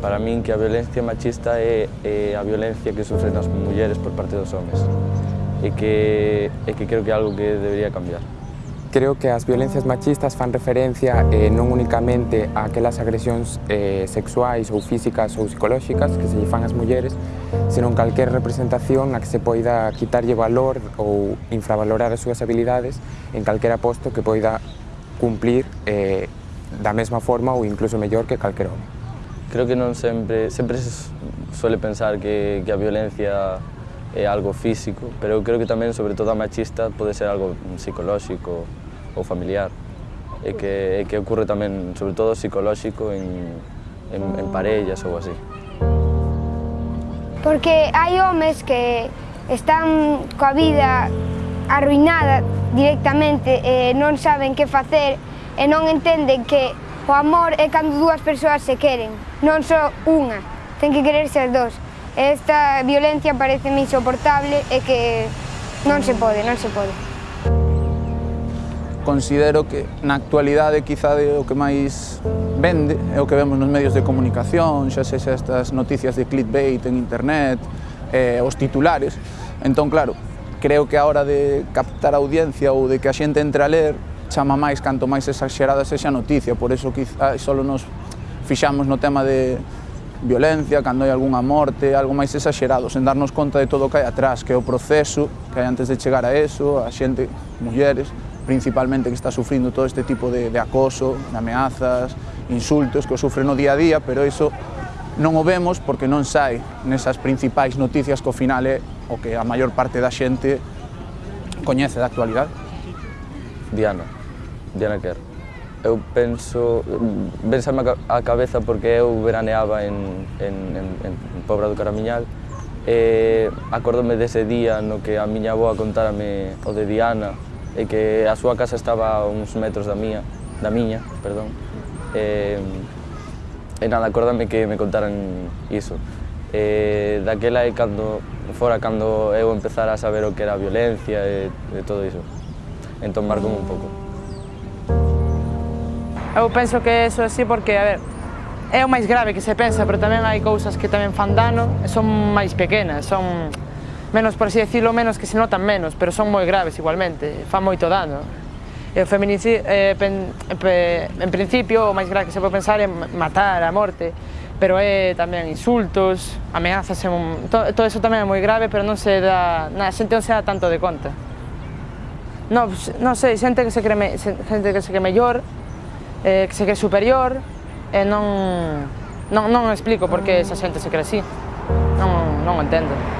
Para min que a violencia machista é, é a violencia que sofren as mulleres por parte dos homes e que, e que creo que é algo que debería cambiar. Creo que as violencias machistas fan referencia eh, non únicamente a aquelas agresións eh, sexuais ou físicas ou psicolóxicas que se lle fan ás mulleres, senón calquer representación a que se poida quitarlle valor ou infravalorar as súas habilidades en calquera posto que poida cumplir eh, da mesma forma ou incluso mellor que calquera home. Creo que non sempre, sempre se suele pensar que, que a violencia é algo físico, pero eu creo que tamén, sobre todo a machista, pode ser algo mm, psicolóxico ou familiar. E que, e que ocurre tamén, sobre todo, psicolóxico en, en, en parellas ou así. Porque hai homes que están coa vida arruinada directamente e non saben que facer e non entenden que o amor é cando dúas persoas se queren, non só unha, ten que quererse as dous. Esta violencia parece insoportable e que non se pode, non se pode. Considero que na actualidade quizá de o que máis vende é o que vemos nos medios de comunicación, xa sexa estas noticias de clickbait en internet, eh, os titulares. Entón, claro, creo que a hora de captar a audiencia ou de que a xente entre a ler chama máis canto máis exagerada sexa a noticia, por eso quizá solo nos fixamos no tema de violencia, cando hai algunha morte, algo máis exagerado, sen darnos conta de todo o que hai atrás, que é o proceso, que hai antes de chegar a eso, a xente, mulleres, principalmente que está sufrindo todo este tipo de, de acoso, de ameazas, insultos, que o sufren no día a día, pero iso non o vemos porque non sai nesas principais noticias que ao final é o que a maior parte da xente coñece da actualidade. Diana. Diana Kerr. Eu penso, pensame a cabeza porque eu veraneaba en, en, en, en Pobra do Caramiñal e acordome dese día no que a miña avoa contárame o de Diana e que a súa casa estaba a uns metros da mía, da miña, perdón. E, e nada, acordame que me contaran iso. E, daquela é cando, fora cando eu empezara a saber o que era a violencia e, e todo iso. Entón marcou un pouco. Eu penso que eso é así porque, a ver, é o máis grave que se pensa, pero tamén hai cousas que tamén fan dano e son máis pequenas, son menos, por así decirlo, menos que se notan menos, pero son moi graves igualmente, fan moito dano. E o feminicidio, eh, pen, pe, en principio, o máis grave que se pode pensar é matar a morte, pero é tamén insultos, ameazas, en un, to, todo eso tamén é moi grave, pero non se dá, na xente non se dá tanto de conta. Non, non sei, xente que se cree, xente que se cree mellor, eh, que se cree superior e non, non, non explico por que esa xente se cree así. Non, non entendo.